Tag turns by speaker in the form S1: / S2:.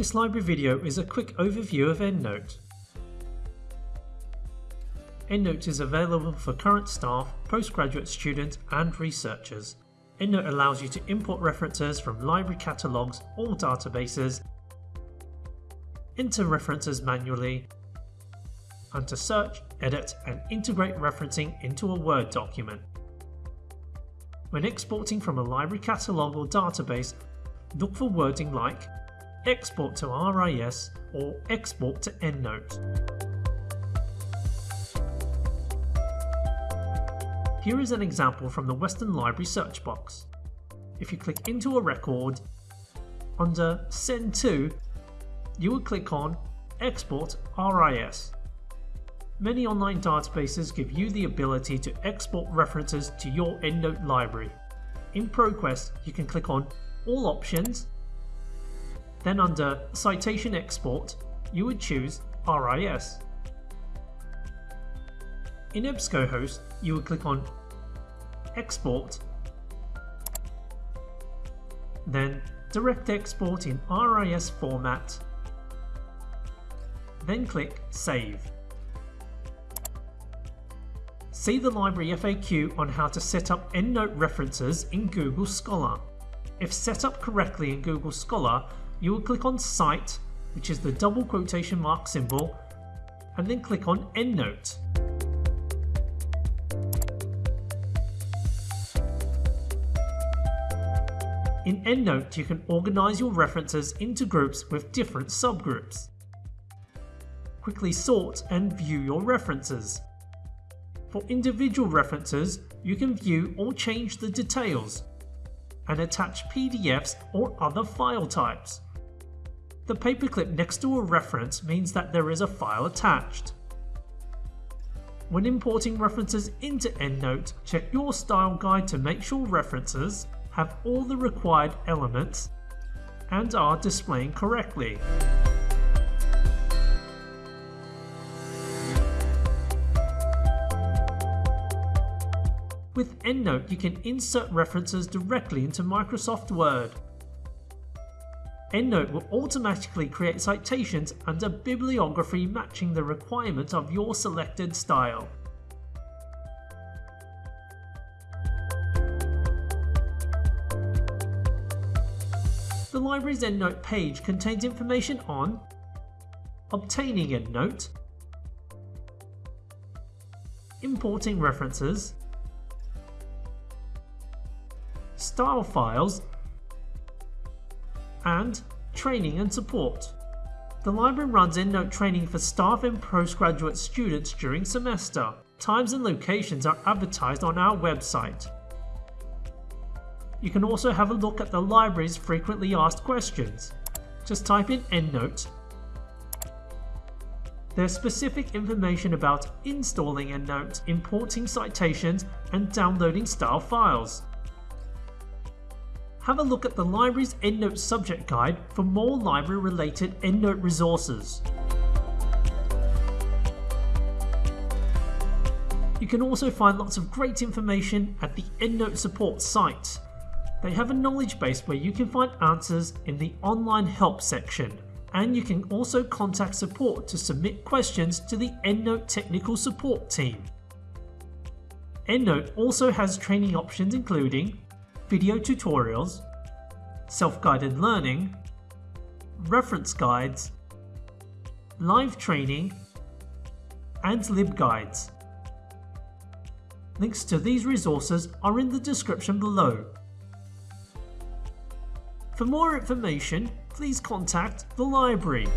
S1: This library video is a quick overview of EndNote. EndNote is available for current staff, postgraduate students and researchers. EndNote allows you to import references from library catalogues or databases, enter references manually, and to search, edit and integrate referencing into a Word document. When exporting from a library catalogue or database, look for wording like export to RIS or export to EndNote. Here is an example from the Western Library search box. If you click into a record, under Send to, you will click on Export RIS. Many online databases give you the ability to export references to your EndNote library. In ProQuest, you can click on All Options, then under Citation Export, you would choose RIS. In EBSCOhost, you would click on Export, then Direct Export in RIS format, then click Save. See the library FAQ on how to set up EndNote references in Google Scholar. If set up correctly in Google Scholar, you will click on Cite, which is the double quotation mark symbol, and then click on EndNote. In EndNote, you can organize your references into groups with different subgroups. Quickly sort and view your references. For individual references, you can view or change the details and attach PDFs or other file types. The paperclip next to a reference means that there is a file attached. When importing references into EndNote, check your style guide to make sure references have all the required elements and are displaying correctly. With EndNote, you can insert references directly into Microsoft Word. EndNote will automatically create citations and a bibliography matching the requirements of your selected style. The library's EndNote page contains information on obtaining EndNote, importing references, style files, and training and support. The library runs EndNote training for staff and postgraduate students during semester. Times and locations are advertised on our website. You can also have a look at the library's frequently asked questions. Just type in EndNote. There's specific information about installing EndNote, importing citations, and downloading style files. Have a look at the library's EndNote subject guide for more library related EndNote resources. You can also find lots of great information at the EndNote support site. They have a knowledge base where you can find answers in the online help section, and you can also contact support to submit questions to the EndNote technical support team. EndNote also has training options including video tutorials, self-guided learning, reference guides, live training, and libguides. Links to these resources are in the description below. For more information, please contact the library.